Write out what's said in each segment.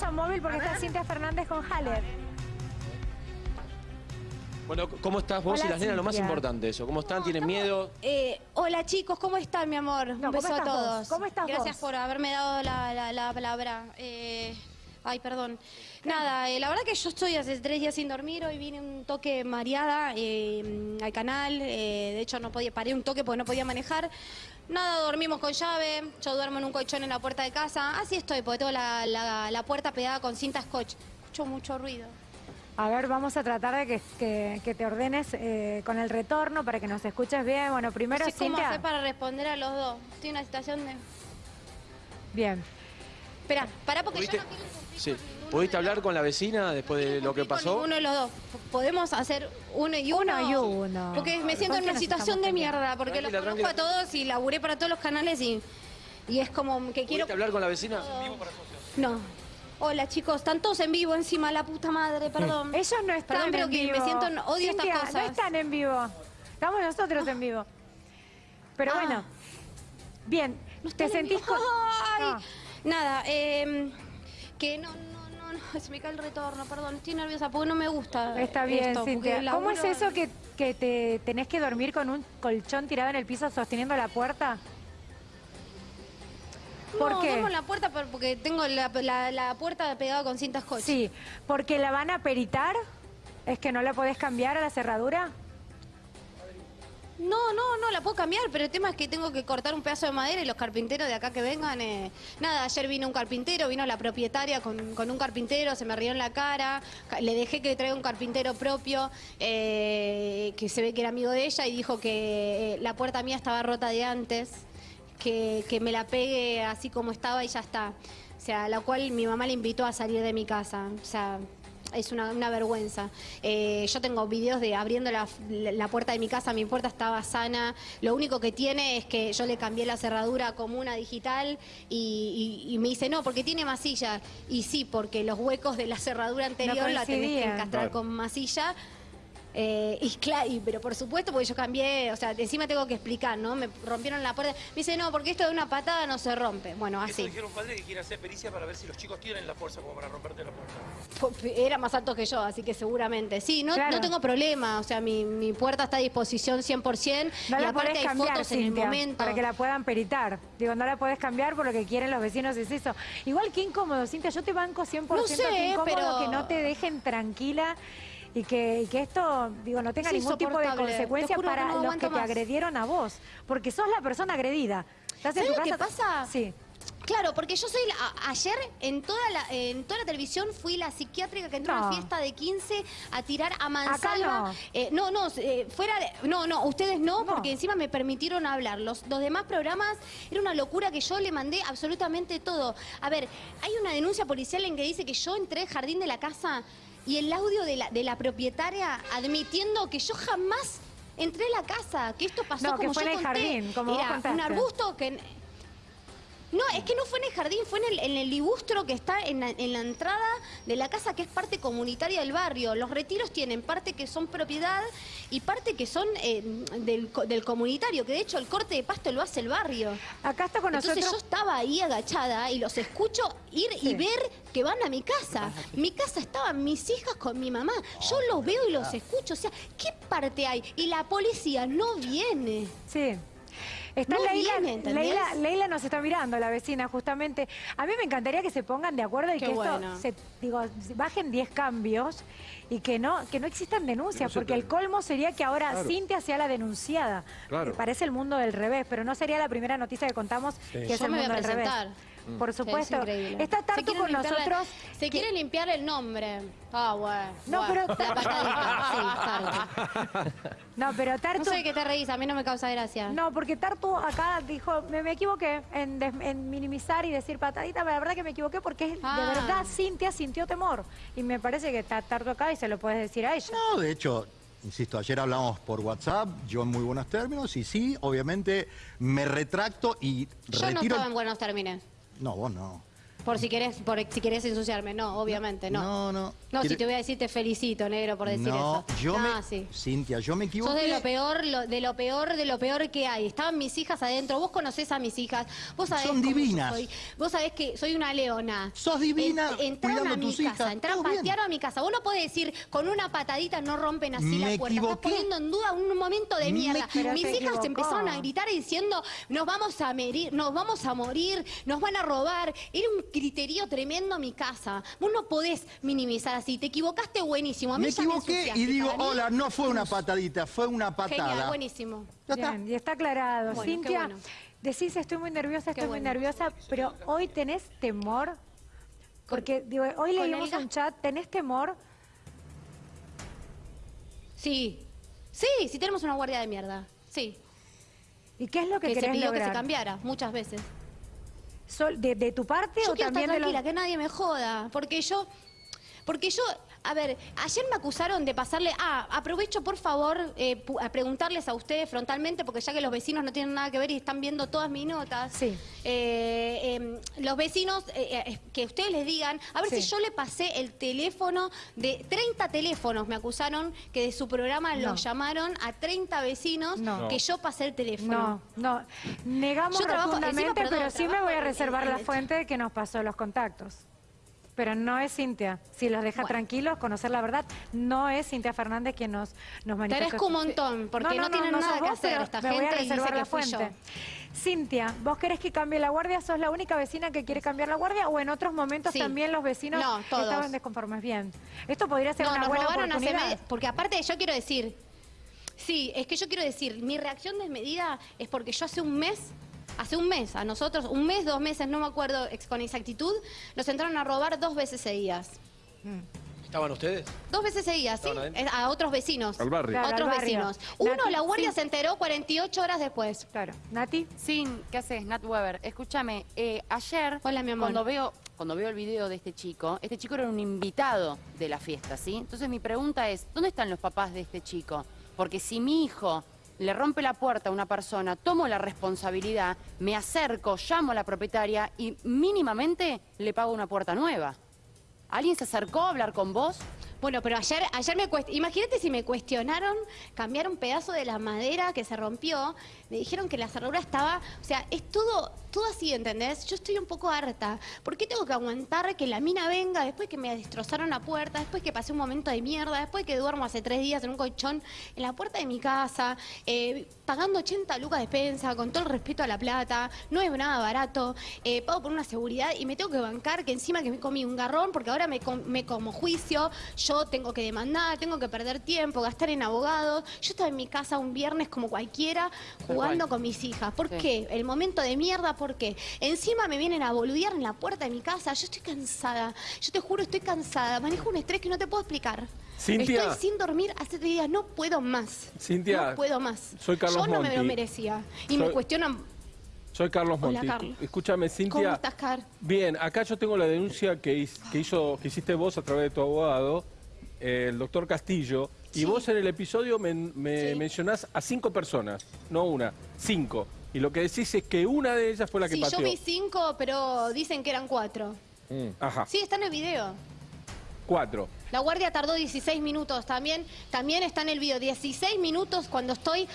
vamos a móvil porque está Cintia Fernández con Haller. Bueno, ¿cómo estás vos Hola, y las nenas? Lo más importante eso. ¿Cómo están? ¿Tienen miedo? Eh, hola chicos, ¿cómo están, mi amor? No, Un ¿cómo beso a vos? todos. ¿Cómo estás Gracias vos? por haberme dado la, la- la palabra. Eh, ay, perdón. Nada, eh, la verdad que yo estoy hace tres días sin dormir. Hoy vine un toque mareada eh, al canal. eh, de hecho, no podía, paré un toque porque no podía manejar. Nada, dormimos con llave. Yo duermo en un colchón en la puerta de casa. Así estoy, porque tengo la, la- la puerta pegada con cinta scotch. Escucho mucho ruido. A ver, vamos a tratar de que, que- que te ordenes eh, con el retorno para que nos escuches bien. Bueno, primero, No sé cómo hacer para responder a los dos. Estoy en una situación de... Bien. Espera, pará porque yo ¿Pudiste, no quiero sí. ¿Pudiste hablar con la vecina después de lo que pasó? Ninguno de los dos. Podemos hacer uno y uno. Uno y uno. Porque me siento ¿Con en una situación de mierda, porque los conozco a todos y laburé para todos los canales y, y es como que quiero... ¿Pudiste hablar con la vecina? No. Hola chicos, están todos en vivo encima, la puta madre, perdón. Ellos no están Perdón, pero en que vivo. me siento, odio Cintia, estas cosas. no están en vivo. Estamos nosotros en vivo. Pero Ah. bueno. Bien. No ¿Te sentís con...? Ay. Nada, eh, que no, no, no, no, se me cae el retorno, perdón, estoy nerviosa porque no me gusta Está bien, esto, Cintia. ¿Cómo es laburo- eso que, que te tenés que dormir con un colchón tirado en el piso sosteniendo la puerta? ¿Por no, qué? duermo en la puerta por- porque tengo la, la- la puerta pegada con cintas scotch. Sí, porque la van a peritar. ¿Es que no la podés cambiar a la cerradura? No, no, no, la puedo cambiar, pero el tema es que tengo que cortar un pedazo de madera y los carpinteros de acá que vengan... eh, Nada, ayer vino un carpintero, vino la propietaria con, con un carpintero, se me rió en la cara, ca- le dejé que traiga un carpintero propio, eh, que se ve que era amigo de ella y dijo que eh, la puerta mía estaba rota de antes, que, que me la pegue así como estaba y ya está. O sea, la cual mi mamá le invitó a salir de mi casa. O sea, es una, una vergüenza. Eh, yo tengo videos de abriendo la, la puerta de mi casa, mi puerta estaba sana. Lo único que tiene es que yo le cambié la cerradura como una digital y, y- y me dice, no, porque tiene masilla. Y sí, porque los huecos de la cerradura anterior la tenés que encastrar Claro. con masilla. Eh, y claro, y- pero por supuesto, porque yo cambié, o sea, encima tengo que explicar, ¿no? Me rompieron la puerta. Me dice, no, porque esto de una patada no se rompe. Bueno, Eso así. dijeron un padre que quiere hacer pericia para ver si los chicos tienen la fuerza como para romperte la puerta. Era más alto que yo, así que seguramente. Sí, no, Claro. no tengo problema. O sea, mi, mi puerta está a disposición 100%. No y la aparte podés hay cambiar, fotos en el momento. para que la puedan peritar. Digo, no la podés cambiar por lo que quieren los vecinos, es eso. Igual que incómodo, Cintia, yo te banco 100% No sé, que incómodo pero- que no te dejen tranquila y que, y que esto, digo, no tenga Es ningún tipo de consecuencia para no los que te agredieron a vos. Porque sos la persona agredida. Estás en ¿Sabes tu lo que casa- pasa? Sí. Claro, porque yo soy la- a- ayer en toda la en toda la televisión fui la psiquiátrica que entró a No. una fiesta de 15 a tirar a mansalva. no. Eh, no, no, eh, fuera de, no, no, ustedes no, No. porque encima me permitieron hablar. Los, los demás programas era una locura que yo le mandé absolutamente todo. A ver, hay una denuncia policial en que dice que yo entré al jardín de la casa y el audio de la, de la propietaria admitiendo que yo jamás entré a la casa, que esto pasó No, que como fue yo en el conté. jardín, como vos Era un arbusto que no, es que no fue en el jardín, fue en el, en el libustro que está en la, en la entrada de la casa que es parte comunitaria del barrio. Los retiros tienen parte que son propiedad y parte que son eh, del, co- del comunitario, que de hecho el corte de pasto lo hace el barrio. Acá está con Entonces yo estaba ahí agachada y los escucho ir Sí. y ver que van a mi casa. Mi casa estaban mis hijas con mi mamá. Yo los veo y los escucho. O sea, ¿qué parte hay? Y la policía no viene. Sí. Está Leila. Leila, Leila nos está mirando, la vecina, justamente. A mí me encantaría que se pongan de acuerdo y Qué que bueno. esto, se, digo, bajen 10 cambios y que no que no existan denuncias, porque el colmo sería que ahora Cintia sea la denunciada. Claro. Me parece el mundo del revés, pero no sería la primera noticia que contamos que es Yo el me voy a mundo del revés. Presentar. Por es supuesto. increíble. Está Tartu con la- nosotros. se quiere limpiar el nombre. Ah, bueno. No, bueno. pero- La patadita, sí, Tartu. No, pero No Tartu... sé de qué te reís, a mí no me causa gracia. No, porque Tartu acá dijo, me, me equivoqué en, des- en minimizar y decir patadita, pero la verdad que me equivoqué porque es, de Ah. verdad Cintia sintió temor. Y me parece que está Tartu acá y se lo puedes decir a ella. No, de hecho, insisto, ayer hablamos por WhatsApp, yo en muy buenos términos, y sí, obviamente me retracto y Yo no estaba en buenos términos. No, vos no. Por si querés, por si querés ensuciarme. No, obviamente, no. No, no. No, si te voy a decir te felicito, negro, por decir no, eso. yo Ah, me... sí. Cintia, yo me equivoqué. Sos de lo peor, lo- de lo peor, de lo peor que hay. Estaban mis hijas adentro, vos conocés a mis hijas, vos sabés Son divinas. soy. Vos sabés que soy una leona. Sos divina entraron cuidando a mi tus casa, hijas, entraron, bien. patearon a mi casa. Vos no podés decir, con una patadita no rompen así Me la puerta. equivoqué. Estás poniendo en duda un momento de mierda. Mis hijas equivocó. empezaron a gritar diciendo, nos vamos a merir, nos vamos a morir, nos van a robar. Era un criterio tremendo mi casa. Vos no podés minimizar así. Te equivocaste buenísimo. A mí Me ya equivoqué y digo, hola, no fue una patadita, fue una patada. Genial, buenísimo. Ya está. Bien, y está aclarado. Bueno, Cintia, bueno. decís estoy muy nerviosa, estoy muy nerviosa, pero hoy tenés temor. Porque digo, hoy leímos un chat, ¿tenés temor? Sí. Sí, sí tenemos una guardia de mierda. Sí. ¿Y qué es lo que, Que se pidió que se lograr? cambiara muchas veces. Sol- de, de tu parte Yo o quiero estar también de los... tranquila, que nadie me joda. Porque yo. Porque yo, a ver, ayer me acusaron de pasarle. Ah, aprovecho por favor eh, a preguntarles a ustedes frontalmente, porque ya que los vecinos no tienen nada que ver y están viendo todas mis notas. Sí. eh, em, los vecinos, eh, eh, que ustedes les digan, a ver Sí. si yo le pasé el teléfono de 30 teléfonos, me acusaron que de su programa No. los llamaron a 30 vecinos No. que yo pasé el teléfono. No, no. Negamos Yo trabajo- rotundamente, encima, perdón, pero sí me voy a reservar en- la en- fuente que nos pasó los contactos. Pero no es Cintia. Si los deja Bueno. tranquilos, conocer la verdad, no es Cintia Fernández quien nos, nos Te manifestó. agradezco un montón, porque no, tienen sos nada que vos, hacer pero esta me voy a y reservar dice la que fui yo. fuente. Cintia, ¿vos querés que cambie la guardia? ¿Sos la única vecina que quiere cambiar la guardia? ¿O en otros momentos Sí. también los vecinos No, estaban desconformes? Bien. Esto podría ser No, una nos buena robaron hace oportunidad. meses. Porque aparte yo quiero decir, sí, es que yo quiero decir, mi reacción desmedida es porque yo hace un mes, hace un mes, a nosotros, un mes, dos meses, no me acuerdo ex- con exactitud, nos entraron a robar dos veces seguidas. ¿Estaban ustedes? Dos veces seguidas, ¿sí? Adentro. A otros vecinos. Al barrio. Claro, otros barrio. vecinos. Uno, Nati, la guardia sí. se enteró 48 horas después. Claro. Nati, Sin, ¿qué haces? Nat Weber, escúchame, eh, ayer Hola, mi amor. cuando veo cuando veo el video de este chico, este chico era un invitado de la fiesta, ¿sí? Entonces mi pregunta es, ¿dónde están los papás de este chico? Porque si mi hijo le rompe la puerta a una persona, tomo la responsabilidad, me acerco, llamo a la propietaria y mínimamente le pago una puerta nueva. ¿Alguien se acercó a hablar con vos? Bueno, pero ayer, ayer me imagínate si me cuestionaron cambiar un pedazo de la madera que se rompió, me dijeron que la cerradura estaba, o sea, es todo, todo así, ¿entendés? Yo estoy un poco harta. ¿Por qué tengo que aguantar que la mina venga después que me destrozaron la puerta, después que pasé un momento de mierda, después que duermo hace tres días en un colchón en la puerta de mi casa, eh, pagando 80 lucas de despensa, con todo el respeto a la plata, no es nada barato, eh, pago por una seguridad y me tengo que bancar que encima que me comí un garrón porque ahora me, com- me como juicio, tengo que demandar, tengo que perder tiempo, gastar en abogados. Yo estaba en mi casa un viernes como cualquiera jugando con mis hijas. ¿Por Sí. qué? El momento de mierda, ¿por qué? Encima me vienen a boludear en la puerta de mi casa. Yo estoy cansada. Yo te juro, estoy cansada. Manejo un estrés que no te puedo explicar. Cintia. Estoy sin dormir hace tres días. No puedo más. Cintia, No puedo más. soy Carlos Yo no me lo merecía. Y me cuestionan. Soy Carlos Hola, Monti. Carlos. Escúchame, Cintia. ¿Cómo estás, Car? Bien, acá yo tengo la denuncia que, hizo, que hiciste vos a través de tu abogado, el doctor Castillo, y Sí. vos en el episodio men- me Sí. mencionás a cinco personas, no una, cinco. Y lo que decís es que una de ellas fue la que Sí, yo pateó. vi cinco, pero dicen que eran cuatro. Ajá, Sí, está en el video. cuatro. La guardia tardó 16 minutos también. También está en el video. 16 minutos cuando estoy.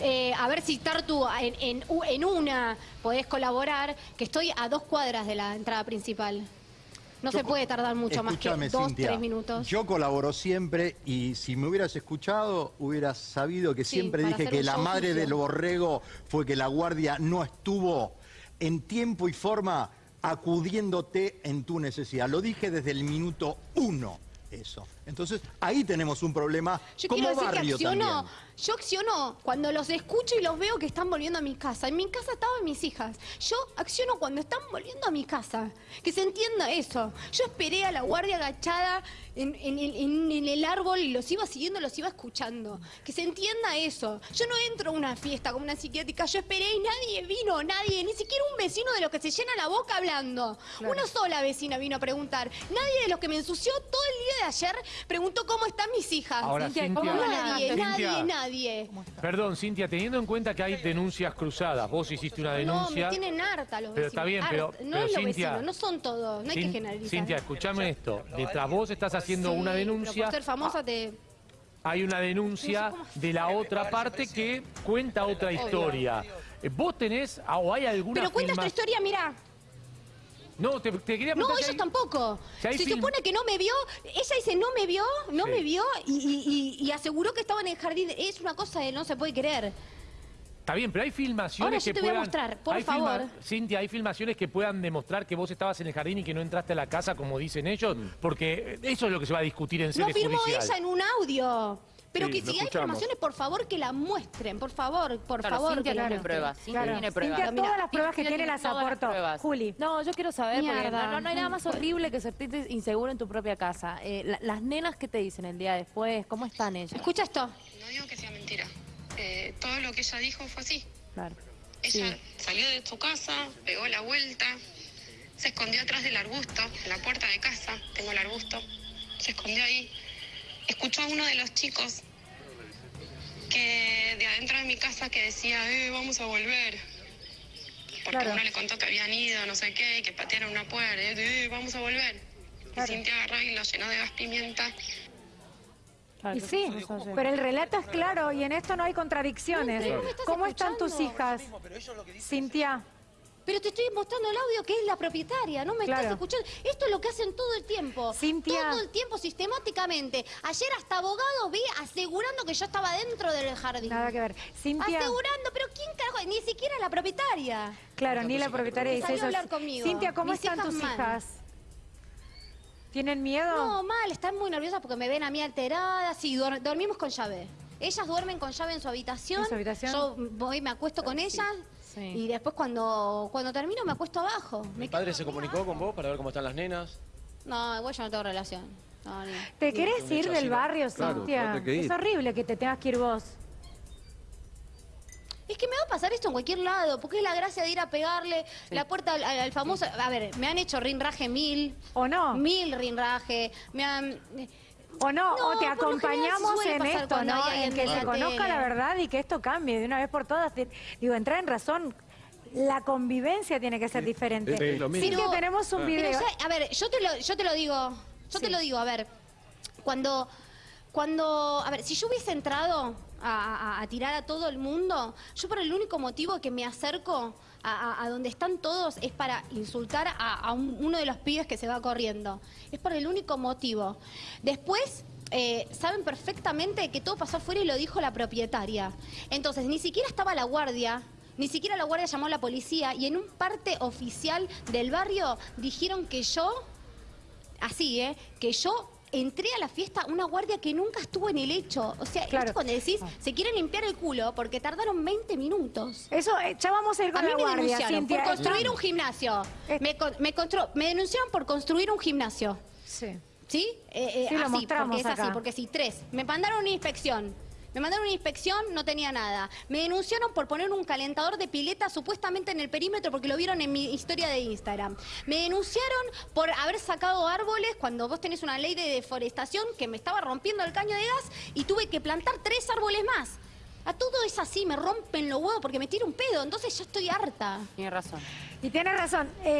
eh, a ver si Tartu en, en, en una podés colaborar, que estoy a dos cuadras de la entrada principal. No se puede tardar mucho más que dos, Cintia, tres minutos. Yo colaboro siempre y si me hubieras escuchado, hubieras sabido que Sí, siempre dije que la madre del borrego fue que la guardia no estuvo en tiempo y forma acudiéndote en tu necesidad. Lo dije desde el minuto uno, eso. Entonces, ahí tenemos un problema Yo como quiero decir que barrio acciono, también. yo acciono cuando los escucho y los veo que están volviendo a mi casa. En mi casa estaban mis hijas. Yo acciono cuando están volviendo a mi casa. Que se entienda eso. Yo esperé a la guardia agachada en, en el, en- en el árbol y los iba siguiendo, los iba escuchando. Que se entienda eso. Yo no entro a una fiesta como una psiquiátrica. Yo esperé y nadie vino, nadie, ni siquiera un vecino de los que se llena la boca hablando. Una sola vecina vino a preguntar. Nadie de los que me ensució todo el día de ayer preguntó cómo están mis hijas. Ahora, Cintia, Cintia, ¿cómo nadie, Cintia. nadie, nadie. Perdón, Cintia, teniendo en cuenta que hay denuncias cruzadas, vos hiciste una No, denuncia. me tienen harta los Pero vecinos. está bien, pero- pero No es los vecinos, no son todos, no hay que generalizar. Cintia, escuchame esto. Detrás vos estás haciendo Sí, una pero denuncia. por ser famosa te... Hay una denuncia No de la otra parte que cuenta otra historia. ¿Vos tenés o hay alguna Pero cuentas tu historia, mira. No, te, te quería No, ellos hay- tampoco. si Se film- supone que no me vio, ella dice no me vio, no Sí. me vio y, y- y- aseguró que estaba en el jardín. Es una cosa que no se puede creer. Está bien, pero hay filmaciones Ahora yo que te voy a puedan... mostrar, por hay favor. Cintia, hay filmaciones que puedan demostrar que vos estabas en el jardín y que no entraste a la casa como dicen ellos, porque eso es lo que se va a discutir en Lo sede firmó judicial. ella en un audio. Pero Sí, que si hay escuchamos. informaciones, por favor, que la muestren. Por favor, por Claro, favor. Cintia que tiene pruebas. Cintia Claro. tiene pruebas. Cintia, todas las pruebas que tiene las aportó. Juli. No, yo quiero saber, porque Mierda. no, no- no hay nada más horrible que sentirte inseguro en tu propia casa. Eh, la- las nenas, ¿qué te dicen el día después? ¿Cómo están ellas? Escucha esto. No digo que sea mentira. Eh, todo lo que ella dijo fue así. Claro. Ella salió de su casa, pegó la vuelta, se escondió atrás del arbusto, en la puerta de casa, tengo el arbusto, se escondió ahí. Escuchó a uno de los chicos que de adentro de mi casa que decía, eh, vamos a volver. Porque Claro. uno le contó que habían ido, no sé qué, y que patearon una puerta, eh, vamos a volver. Claro. Y Cintia agarró y lo llenó de gas pimienta. Y sí, pero el relato es claro y en esto no hay contradicciones. ¿cómo estás ¿Cómo están tus hijas? Cintia, Pero te estoy mostrando el audio que es la propietaria, no me Claro. estás escuchando. Esto es lo que hacen todo el tiempo. Cintia. Todo el tiempo, sistemáticamente. Ayer hasta abogados vi asegurando que yo estaba dentro del jardín. nada que ver. Cintia, Asegurando, pero ¿quién carajo? Ni siquiera la propietaria. claro, ni la propietaria dice salió eso. hablar conmigo. Cintia, ¿cómo Mis están hijas tus mal. hijas? ¿Tienen miedo? No, mal, están muy nerviosas porque me ven a mí alterada. Sí, dormimos con llave. Ellas duermen con llave en su habitación. ¿En su habitación? Yo voy, me acuesto con ellas. Sí. Y después cuando, cuando termino me acuesto abajo. ¿Mi padre se comunicó con vos para ver cómo están las nenas? No, igual yo no tengo relación. No, ni- ¿Te querés ir del barrio, Claro, Cintia? Es horrible que te tengas que ir vos. Es que me va a pasar esto en cualquier lado, porque es la gracia de ir a pegarle la puerta al, al- al famoso... A ver, me han hecho rinraje mil, ¿O no? mil rinraje, me han... ¿O no? No, ¿O te acompañamos en esto, no? En que se conozca la verdad y que esto cambie de una vez por todas. Digo, entrar en razón. La convivencia tiene que ser diferente. lo mismo. Cintia, tenemos un Pero, video. a ver, yo te lo, yo te lo digo, yo te lo digo, a ver, cuando, cuando, a ver, si yo hubiese entrado a, tirar a todo el mundo, yo por el único motivo que me acerco a, donde están todos es para insultar a, a un- uno de los pibes que se va corriendo. Es por el único motivo. Después... eh, saben perfectamente que todo pasó afuera y lo dijo la propietaria. Entonces, ni siquiera estaba la guardia, ni siquiera la guardia llamó a la policía y en un parte oficial del barrio dijeron que yo, así, ¿eh? Que yo entré a la fiesta una guardia que nunca estuvo en el hecho. O sea, Claro. cuando decís, se quieren limpiar el culo porque tardaron 20 minutos. Eso, eh, ya vamos a ir A mí me denunciaron Cintia. por construir un gimnasio. Eh. Me, denunciaron por construir un gimnasio. Sí. ¿Sí? Eh, eh, Sí, lo así, mostramos porque es acá. así, porque sí, tres. Me mandaron una inspección. Me mandaron una inspección, no tenía nada. Me denunciaron por poner un calentador de pileta supuestamente en el perímetro porque lo vieron en mi historia de Instagram. Me denunciaron por haber sacado árboles cuando vos tenés una ley de deforestación que me estaba rompiendo el caño de gas y tuve que plantar tres árboles más. A todo es así, me rompen los huevos porque me tiro un pedo, entonces ya estoy harta. Tiene razón. Y tienes razón. eh,